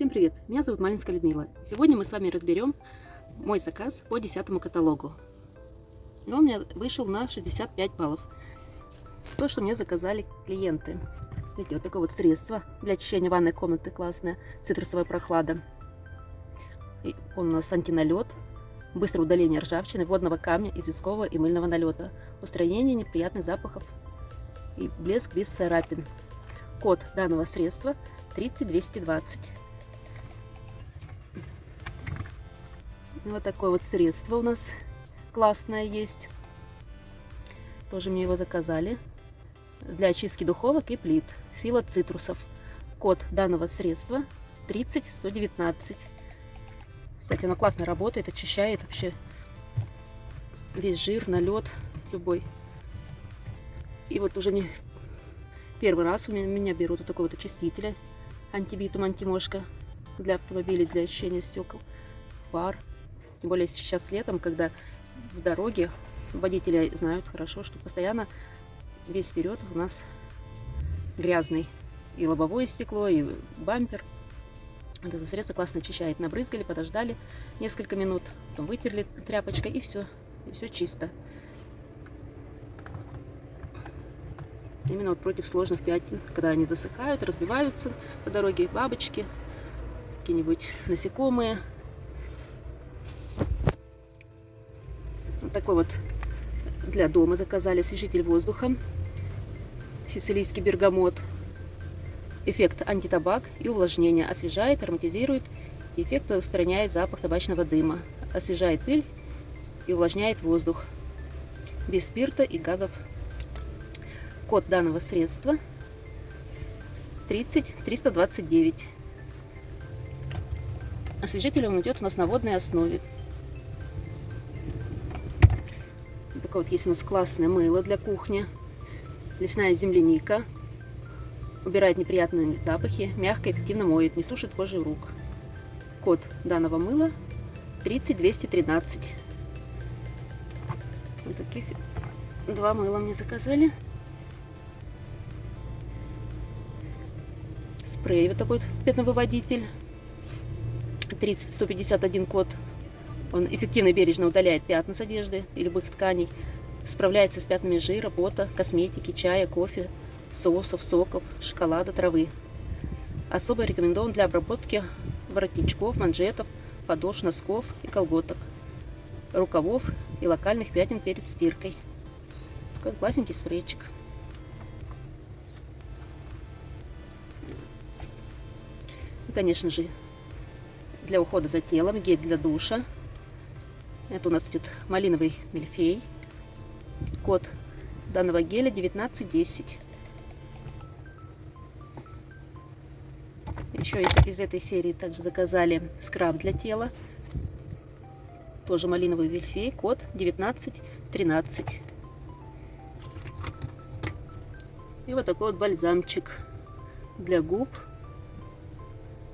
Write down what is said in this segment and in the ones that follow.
Всем привет! Меня зовут Малинская Людмила. Сегодня мы с вами разберем мой заказ по десятому каталогу. И он у меня вышел на 65 баллов. То, что мне заказали клиенты. Видите, вот такое вот средство для очищения ванной комнаты классное. Цитрусовая прохлада. И он у нас антиналет. Быстрое удаление ржавчины, водного камня, известкового и мыльного налета. Устранение неприятных запахов и блеск без царапин. Код данного средства 30220. Вот такое вот средство у нас классное есть. Тоже мне его заказали. Для очистки духовок и плит. Сила цитрусов. Код данного средства 30119. Кстати, оно классно работает, очищает вообще весь жир, налет любой. И вот уже не первый раз у меня, меня берут вот такой вот очистителя антибитум, антимошка для автомобилей, для очищения стекол, фар. Тем более сейчас летом, когда в дороге водители знают хорошо, что постоянно весь вперед у нас грязный. И лобовое стекло, и бампер. Вот это средство классно очищает. Набрызгали, подождали несколько минут, вытерли тряпочкой и все. И все чисто. Именно вот против сложных пятен, когда они засыхают, разбиваются по дороге бабочки, какие-нибудь насекомые, такой вот для дома заказали освежитель воздуха. Сицилийский бергамот. Эффект антитабак и увлажнение. Освежает, ароматизирует. Эффект устраняет запах табачного дыма. Освежает пыль и увлажняет воздух. Без спирта и газов. Код данного средства 30 329. Освежитель он идет у нас на водной основе. Такое вот есть у нас классное мыло для кухни. Лесная земляника. Убирает неприятные запахи, мягко и эффективно моет, не сушит кожу рук. Код данного мыла 30213. Вот таких два мыла мне заказали. Спрей вот такой пятновыводитель. 30-151 код он эффективно и бережно удаляет пятна с одежды и любых тканей, справляется с пятнами жира, пота, косметики, чая, кофе, соусов, соков, шоколада, травы. Особо рекомендован для обработки воротничков, манжетов, подошв, носков и колготок, рукавов и локальных пятен перед стиркой. Такой классненький спрейчик. И, конечно же, для ухода за телом, гель для душа, это у нас идет малиновый мильфей. Код данного геля 1910. Еще из, из этой серии также заказали скраб для тела. Тоже малиновый мильфей. Код 1913. И вот такой вот бальзамчик для губ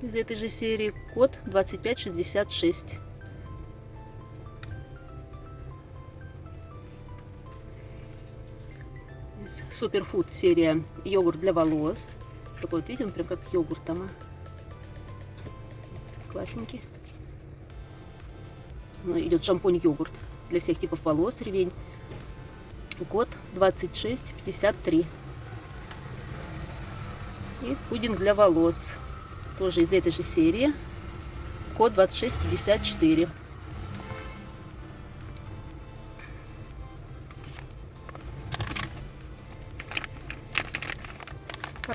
из этой же серии. Код 2566. Суперфуд серия йогурт для волос. Такой вот, видите, он прям как йогурт там. Классненький. Ну, идет шампунь-йогурт для всех типов волос, ревень. Код 2653. И пудинг для волос. Тоже из этой же серии. Код 2654.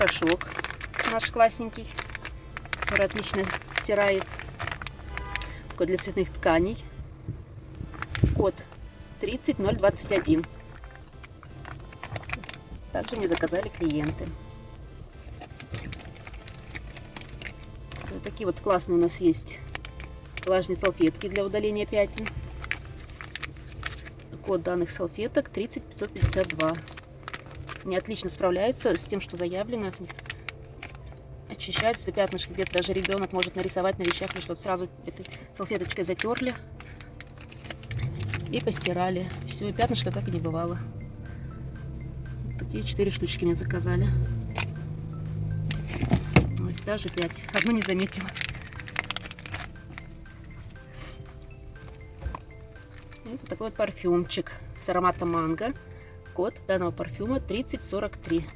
Порошок наш классненький, который отлично стирает. Код для цветных тканей. Код 30021. Также мне заказали клиенты. Вот такие вот классные у нас есть влажные салфетки для удаления пятен. Код данных салфеток 30552. Они отлично справляются с тем, что заявлено. Очищаются пятнышки, где-то даже ребенок может нарисовать на вещах или что-то. Сразу этой салфеточкой затерли и постирали. Все, и пятнышко как и не бывало. Вот такие четыре штучки мне заказали. Ой, даже пять. Одну не заметила. Это такой вот парфюмчик с ароматом манго. Код данного парфюма 3043.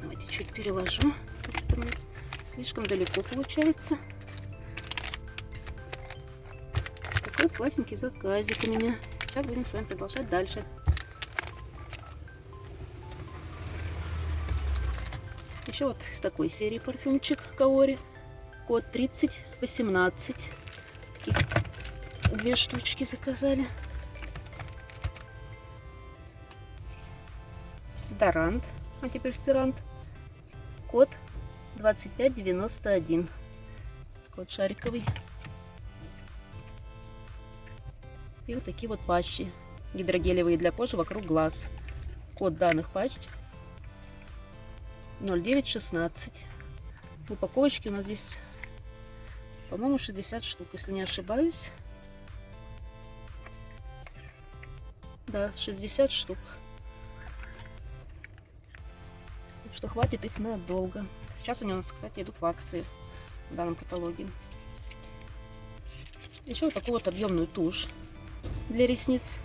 Давайте чуть переложу. Слишком далеко получается. Такой классненький заказик у меня. Сейчас будем с вами продолжать дальше. Еще вот с такой серии парфюмчик Каори. Код 3018. Две штучки заказали. Дезодорант, антиперспирант. Код 2591. Код шариковый. И вот такие вот патчи гидрогелевые для кожи вокруг глаз. Код данных патч 0916. В упаковочке у нас здесь, по-моему, 60 штук, если не ошибаюсь. Да, 60 штук. Что хватит их надолго. Сейчас они у нас, кстати, идут в акции в данном каталоге. Еще вот такую вот объемную тушь для ресниц.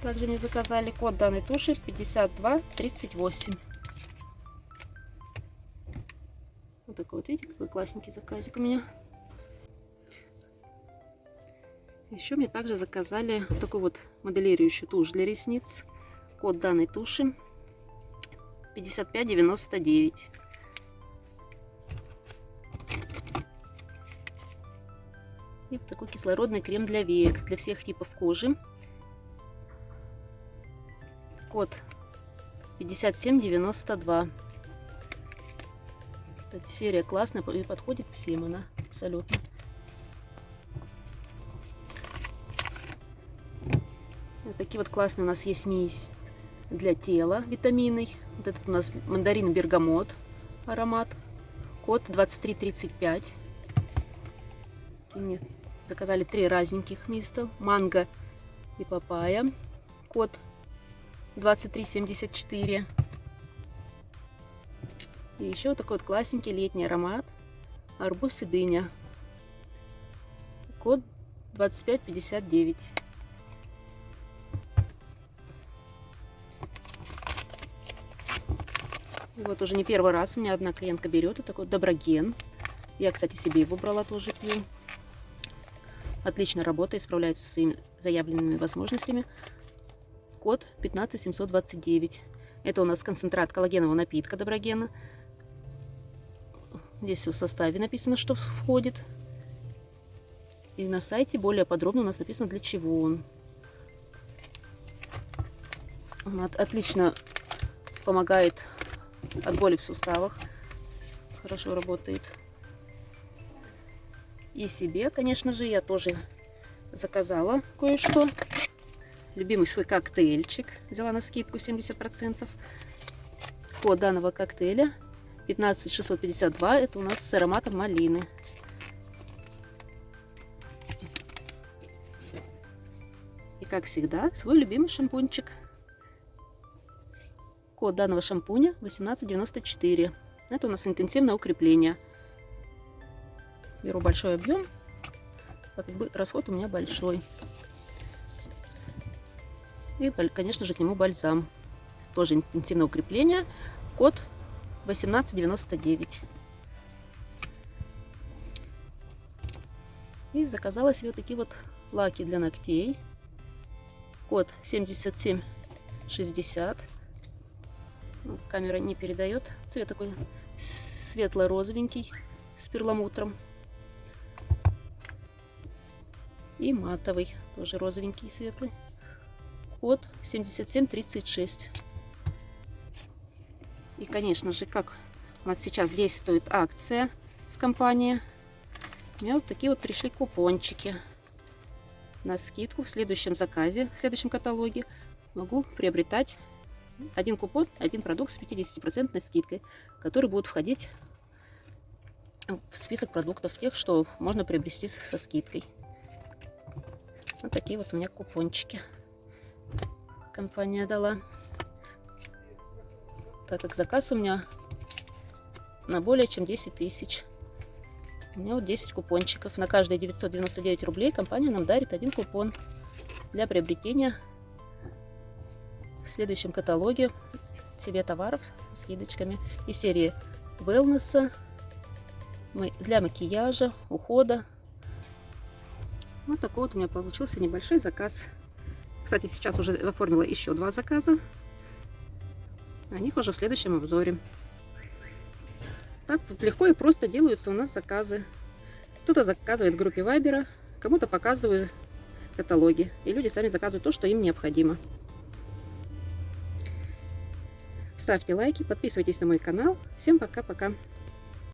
Также мне заказали код данной туши 5238. Вот такой вот, видите, какой классненький заказик у меня. Еще мне также заказали вот такую вот моделирующую тушь для ресниц. Код данной туши 5599. И вот такой кислородный крем для век, для всех типов кожи. Код 5792. Кстати, серия классная и подходит всем она абсолютно. Вот такие вот классные у нас есть смесь для тела витаминный. Вот этот у нас мандарин бергамот аромат. Код 2335. Мне заказали три разненьких миста. Манго и папайя. Код 2374. И еще такой вот классненький летний аромат. Арбуз и дыня. Код 2559. Вот уже не первый раз у меня одна клиентка берет. Это такой доброген. Я, кстати, себе его брала, тоже пью. Отлично работает, справляется со своими заявленными возможностями. Код 15729. Это у нас концентрат коллагенового напитка доброгена. Здесь в составе написано, что входит. И на сайте более подробно у нас написано, для чего он. Он отлично помогает от боли в суставах. Хорошо работает. И себе, конечно же, я тоже заказала кое-что. Любимый свой коктейльчик. Взяла на скидку 70%. Код данного коктейля 15652. Это у нас с ароматом малины. И как всегда, свой любимый шампунчик. Код данного шампуня 1894. Это у нас интенсивное укрепление. Беру большой объем. Как бы расход у меня большой. И, конечно же, к нему бальзам. Тоже интенсивное укрепление. Код 1899. И заказала себе такие вот лаки для ногтей. Код 7760. Камера не передает. Цвет такой светло-розовенький с перламутром. И матовый, тоже розовенький, светлый. Код 7736. И, конечно же, как у нас сейчас действует акция в компании, у меня вот такие вот пришли купончики на скидку в следующем заказе, в следующем каталоге. Могу приобретать один купон, один продукт с 50% скидкой, который будет входить в список продуктов тех, что можно приобрести со скидкой. Вот такие вот у меня купончики компания дала. Так как заказ у меня на более чем 10 тысяч. У меня вот 10 купончиков. На каждые 999 рублей компания нам дарит один купон для приобретения в следующем каталоге себе товаров с скидочками из серии wellness для макияжа, ухода. Вот такой вот у меня получился небольшой заказ. Кстати, сейчас уже оформила еще два заказа. О них уже в следующем обзоре. Так легко и просто делаются у нас заказы. Кто-то заказывает в группе Вайбера, кому-то показываю каталоги. И люди сами заказывают то, что им необходимо. Ставьте лайки, подписывайтесь на мой канал. Всем пока-пока.